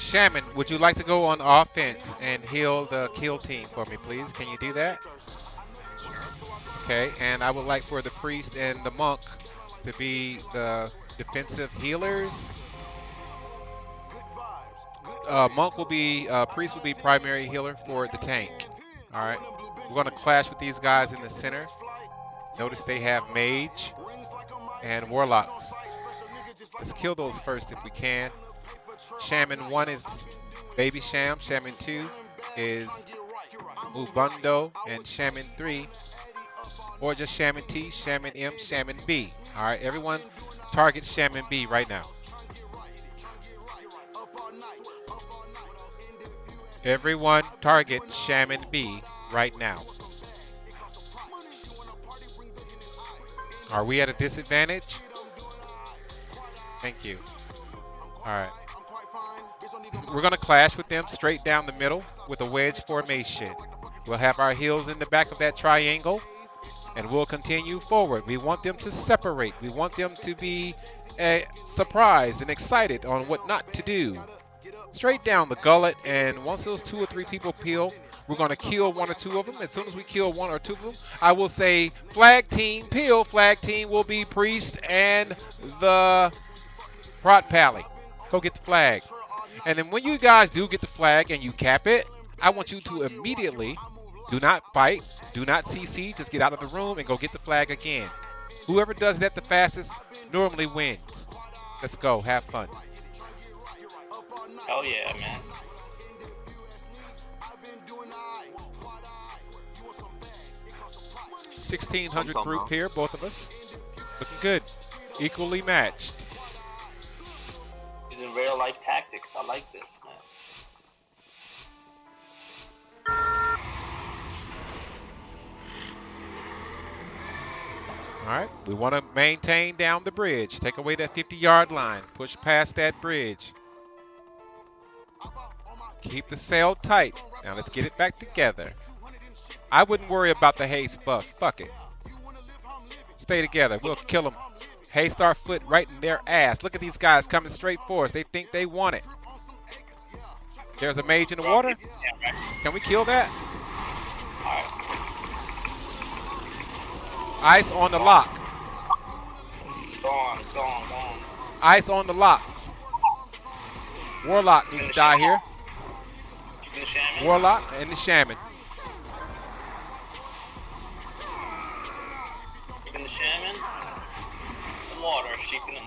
Shaman, would you like to go on offense and heal the kill team for me, please? Can you do that? Okay, and I would like for the priest and the monk to be the defensive healers. Uh, monk will be, uh, priest will be primary healer for the tank. All right, we're gonna clash with these guys in the center. Notice they have mage and warlocks. Let's kill those first if we can. Shaman 1 is Baby Sham. Shaman 2 is Mubundo. And Shaman 3, or just Shaman T, Shaman M, Shaman B. All right, everyone target Shaman B right now. Everyone target Shaman B right now. Are we at a disadvantage? Thank you. All right. We're going to clash with them straight down the middle with a wedge formation. We'll have our heels in the back of that triangle, and we'll continue forward. We want them to separate. We want them to be uh, surprised and excited on what not to do. Straight down the gullet, and once those two or three people peel, we're going to kill one or two of them. As soon as we kill one or two of them, I will say flag team peel. Flag team will be priest and the prot pally. Go get the flag. And then when you guys do get the flag and you cap it, I want you to immediately do not fight, do not CC, just get out of the room and go get the flag again. Whoever does that the fastest normally wins. Let's go, have fun. Oh yeah, man. Sixteen hundred group here, both of us. Looking good. Equally matched. Real tactics. I like this, man. All right, we want to maintain down the bridge. Take away that 50 yard line. Push past that bridge. Keep the sail tight. Now let's get it back together. I wouldn't worry about the haste buff. Fuck it. Stay together. We'll kill them. Haste our foot right in their ass. Look at these guys coming straight for us. They think they want it. There's a mage in the water. Can we kill that? Ice on the lock. Ice on the lock. Warlock needs to die here. Warlock and the shaman. The shaman. Water, keeping him.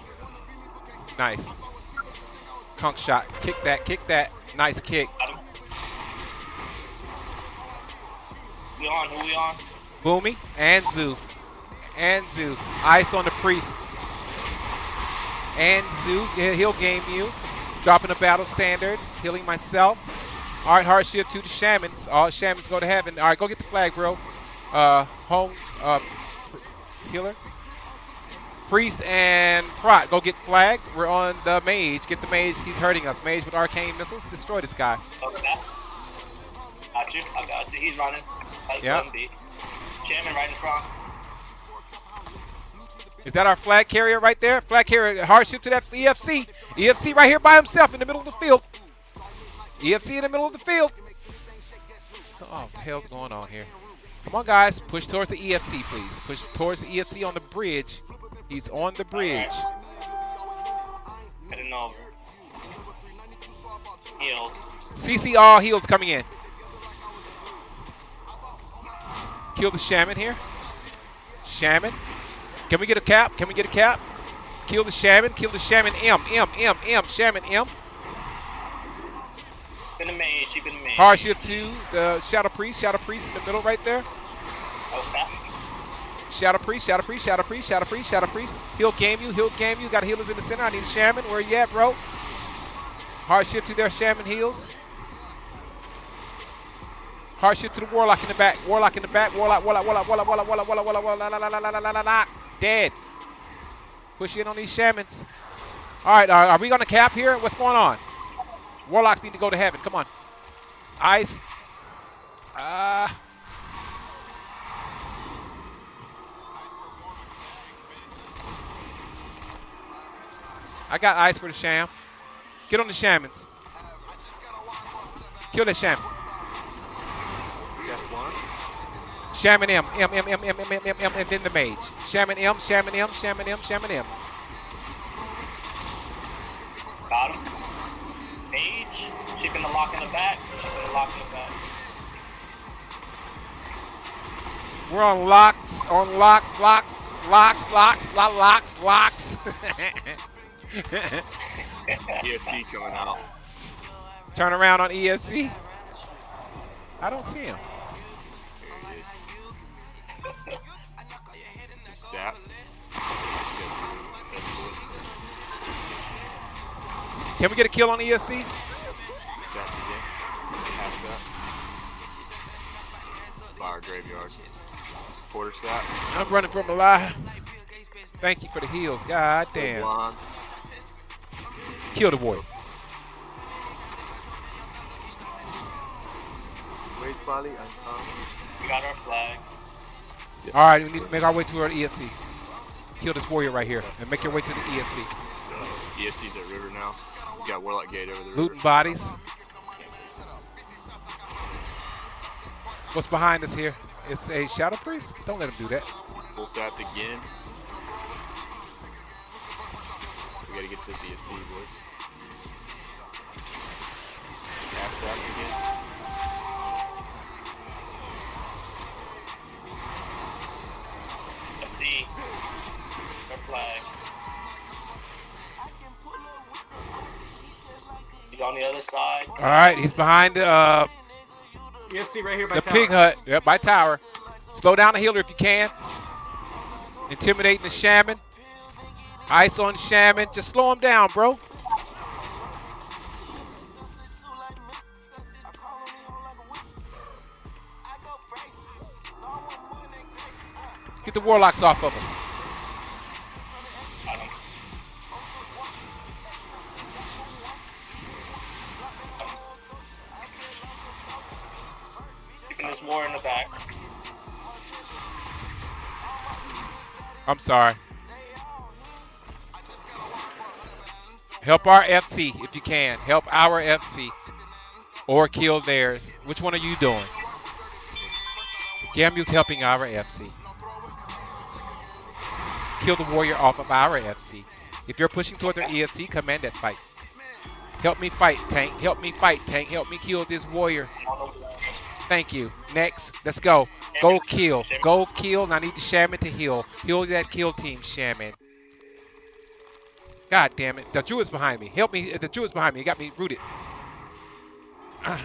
Nice. Conk shot. Kick that, kick that. Nice kick. We on? Who we on? Boomy and Zoo. Anzu. Ice on the priest. And Zoo. He'll game you. Dropping a battle standard. Healing myself. All right, hard shield to the shamans. All shamans go to heaven. All right, go get the flag, bro. Uh, home uh, healer. Priest and Prot, go get flag. We're on the mage. Get the mage. He's hurting us. Mage with arcane missiles. Destroy this guy. Okay. Got you. I got you. He's running. Like. Shaman right in front. Is that our flag carrier right there? Flag carrier, hard shoot to that EFC. EFC right here by himself in the middle of the field. EFC in the middle of the field. Oh, what the hell's going on here? Come on, guys. Push towards the EFC, please. Push towards the EFC on the bridge. He's on the bridge. Over. Heals. CC all heals coming in. Kill the shaman here. Shaman. Can we get a cap? Can we get a cap? Kill the shaman. Kill the shaman M. M. M. M. Shaman M. Keeping the mage. Keeping the mage. Hard shift to the Shadow Priest. Shadow Priest in the middle right there. Okay. Shadow Priest, Shadow Priest, Shadow Priest, Shadow Priest, Shadow Priest. He'll game you, he'll game you. Got healers in the center. I need a shaman. Where you at, bro? Hard shift to their shaman heals. Hard shift to the warlock in the back. Warlock in the back. Warlock, warlock, warlock, warlock, warlock, warlock, warlock, warlock, warlock, la, la, la, la, la. Dead. Push in on these shamans. All right, are, are we gonna cap here? What's going on? Warlocks need to go to heaven. Come on. Ice. Ah. I got ice for the sham. Get on the shamans. Kill that shaman. Shaman M, M, M, M, M, M, M, M, M, and then the mage. Shaman M, Shaman M, Shaman M, Shaman M. Got him. Mage. Chicken the lock in the back. Chicken the lock in the back. We're on locks, on locks, locks, locks, locks, lo- locks, locks. EFC coming out. Turn around on EFC. I don't see him. There he is. He's. Can we get a kill on EFC? He's sapped again. Half that. Fire graveyard. Quarter sap. I'm running from a lie. Thank you for the heals. God damn. Blonde. Kill the boy. Wait, Polly. I'm um, We got our flag. All right, we need to make our way to our EFC. Kill this warrior right here and make your way to the EFC. uh, EFC's at river now. He's got Warlock Gate over the river. Looting bodies. What's behind us here? It's a shadow priest. Don't let him do that. Full sapped again. We gotta get to this EFC, boys. Half sapped again. Let's see. Our flag. He's on the other side. All right, he's behind the uh, EFC right here by the tower. pig hut. Yep, by tower. Slow down the healer if you can. Intimidating the shaman. Ice on shaman. Just slow him down, bro. Get the warlocks off of us. Got him. Keeping this war in the back. I'm sorry. Help our FC if you can. Help our FC. Or kill theirs. Which one are you doing? Gamu's helping our FC. Kill the warrior off of our FC. If you're pushing towards our EFC, command that fight. Help me fight, tank. Help me fight, tank. Help me kill this warrior. Thank you. Next, let's go. Go kill. Go kill. And I need the shaman to heal. Heal that kill team, shaman. God damn it. The druid's behind me. Help me. The druid's behind me. He got me rooted. Ah.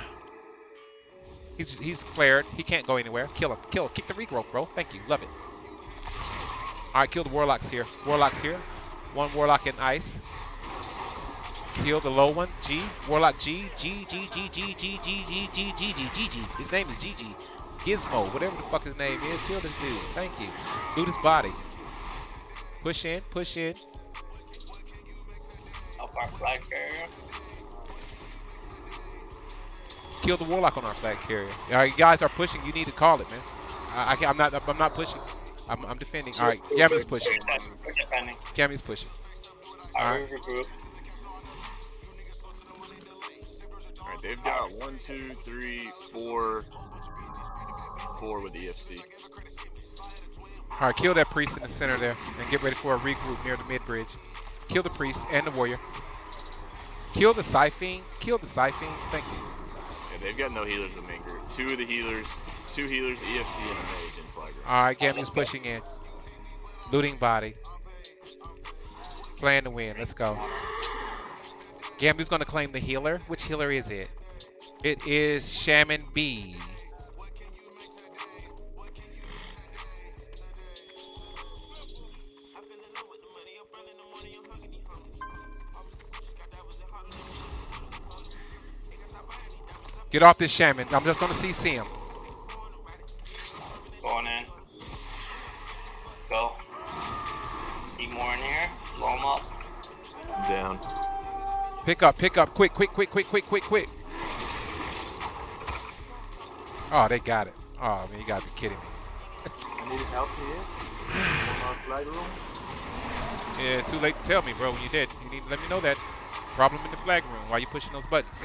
He's he's flared. He can't go anywhere. Kill him. Kill him. Kick the regrowth, bro. Thank you. Love it. All right, kill the warlocks here. Warlocks here. One warlock in ice. Kill the low one. G. Warlock G. G. G. G. G. G. G. G. G. G. G. G. G. His name is GG. Gizmo. Whatever the fuck his name is. Kill this dude. Thank you. Loot his body. Push in. Push in. Up our flag carrier. Kill the warlock on our flag carrier. All right, you guys are pushing. You need to call it, man. I, I can't, I'm not. I'm not pushing. I'm, I'm defending. All right, Gammy's pushing. We're. Gammy's pushing. All right. All right, they've got one, two, three, four, four with EFC. All right, kill that priest in the center there, and get ready for a regroup near the mid bridge. Kill the priest and the warrior. Kill the Siphon. Kill the Siphon. Thank you. Yeah, they've got no healers in main group. Two of the healers, two healers, EFC, and a mage in flag. All right, Gammy's pushing in. Looting body. Plan to win. Let's go. Gammy's going to claim the healer. Which healer is it? It is Shaman B. Get off this shaman. I'm just going to CC him. Going in. Go. Need more in here. Blow him up. Down. Pick up, pick up, quick, quick, quick, quick, quick, quick, quick. Oh, they got it. Oh, man, you gotta be kidding me. I need help here. Flag room. Yeah, it's too late to tell me, bro. When you did, you need to let me know that. Problem in the flag room. Why you pushing those buttons?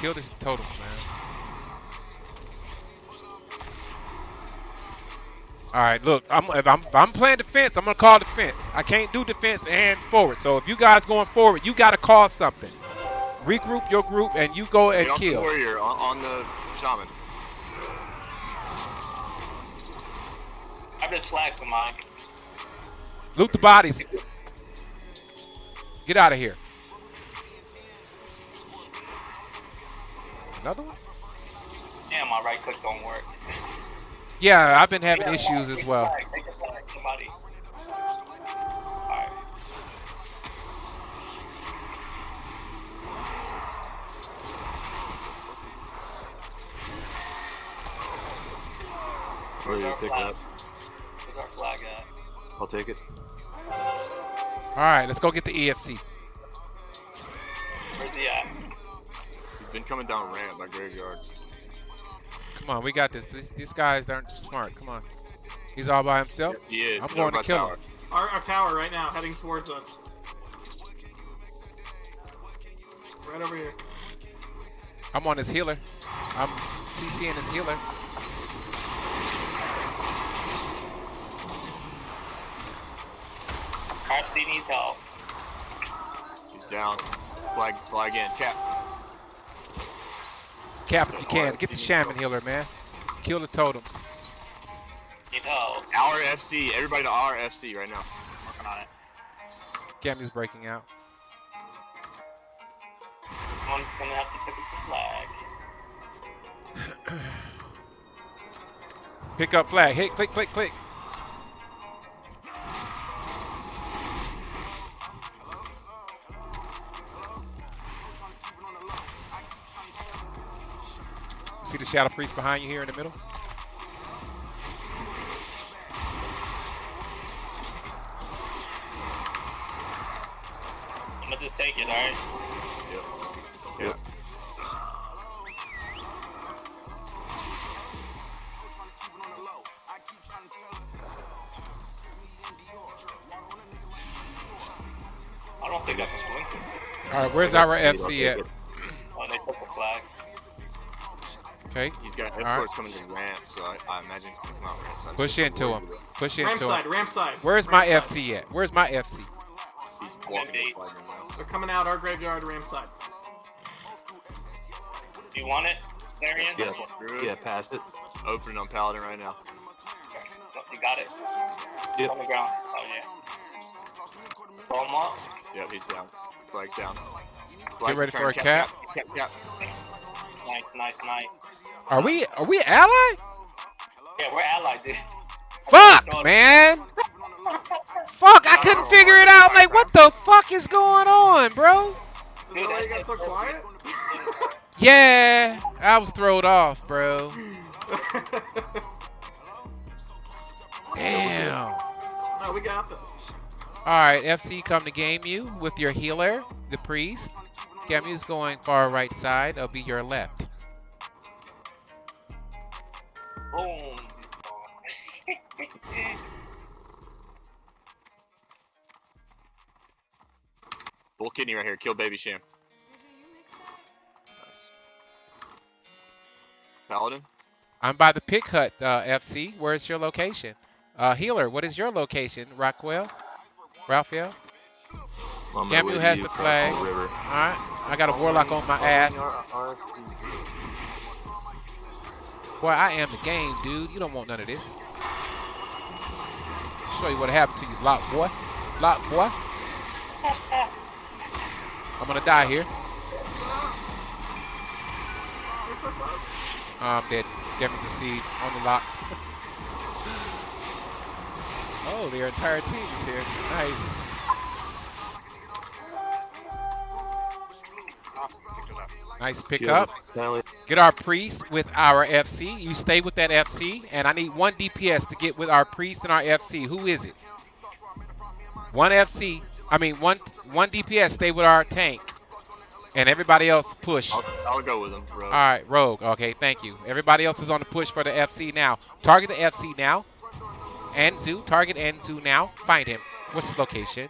Kill this totem, man. All right, look, I'm if I'm if I'm playing defense, I'm gonna call defense. I can't do defense and forward. So if you guys going forward, you gotta call something. Regroup your group and you go and Get off the kill. warrior on, on the shaman. I just flagged for mine. Loot the bodies. Get out of here. Another one? Damn, my right click don't work. Yeah, I've been having Yeah, issues as well. flag, take a flag, somebody. Alright. Where do you pick up? Where's our flag at? I'll take it. All right, let's go get the EFC. Where's he at? He's been coming down ramp by graveyard. Come on, we got this. These, these guys aren't smart. Come on. He's all by himself. He is. I'm going to kill tower. him. Our, our tower right now, heading towards us. Right over here. I'm on his healer. I'm CCing his healer. RC needs help. He's down. Flag, flag in. Cap. Cap if you can. Get the shaman healer, man. Kill the totems. Need help. Our FC. Everybody to our FC right now. Working on it. Gammy's breaking out. Someone's gonna have to pick up the flag. Pick up flag. Hit, click, click, click. See the shadow priest behind you here in the middle? I'm gonna just take it, alright? Yep. Yep. I don't think that's a swing. All right, where's our FC at? Okay, He's got right. escorts coming to ramp, so I, I imagine he's gonna come out ramp. So I'm push into him. worried about- Push Ramp into side, him. ramp side. Where's my side. FC at? Where's my FC? He's walking the flag right now. They're coming out our graveyard ramp side. Do you want it, Marion? Yeah. Yeah, it. pass it. Opening on Paladin right now. You got it? Yep. On the ground. Oh, yeah. Throw him up. Yep, he's down. Flag's down. Get ready for a cap. Cap, cap, cap. Nice, nice, nice. Are we are we allied? Yeah, we're allied, dude. Fuck, man. Fuck, I couldn't oh, figure it out. Like, what the fuck is going on, bro? Is that why you got so quiet? Yeah, I was thrown off, bro. Damn. no, we got this. All right, FC, come to game you with your healer, the priest. Gamu's going far right side. I'll be your left. Boom. Bull kidney right here. Kill baby sham. Nice. Paladin. I'm by the pick hut, uh, FC. Where's your location? Uh, healer, what is your location? Rockwell? Raphael? My way has the flag. the. Alright, I got a warlock on my ass. Boy, I am the game, dude. You don't want none of this. Show you what happened to you, lock boy. Lock boy. I'm gonna die here. You're so close. Oh, I'm dead. The seed on the lock. oh, their entire team is here. Nice. Nice pickup. Get our priest with our FC. You stay with that FC, and I need one DPS to get with our priest and our FC. Who is it? One FC. I mean, one one DPS stay with our tank, and everybody else push. I'll, I'll go with him, bro. All right, Rogue. Okay, thank you. Everybody else is on the push for the FC now. Target the FC now. Anzu. Target Anzu now. Find him. What's his location?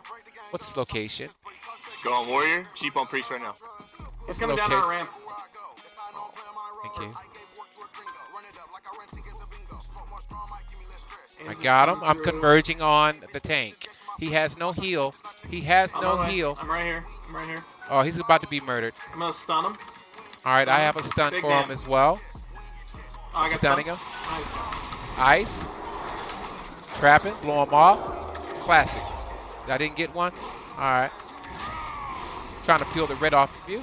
What's his location? Go on warrior. Cheap on priest right now. What's coming down our ramp. Thank you. I got him. I'm converging on the tank. He has no heal. He has On no way. heal. I'm right here. I'm right here. Oh, he's about to be murdered. I'm gonna stun him. All right, I have a stun Big for him as well. Oh, I got Stunning stunned. him. Nice. Ice. Trapping. Blow him off. Classic. I didn't get one. All right. Trying to peel the red off of you.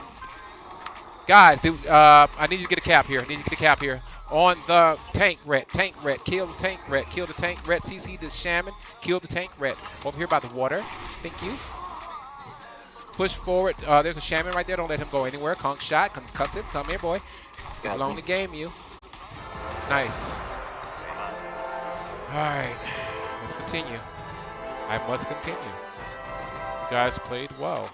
Guys, dude, uh, I need you to get a cap here. I need you to get a cap here. On the tank red. Tank red. Kill the tank red. Kill the tank red. CC the shaman. Kill the tank red. Over here by the water. Thank you. Push forward. Uh, there's a shaman right there. Don't let him go anywhere. Conk shot. Come cuts him. Come here, boy. Along the game, you. Nice. All right. Let's continue. I must continue. You guys played well.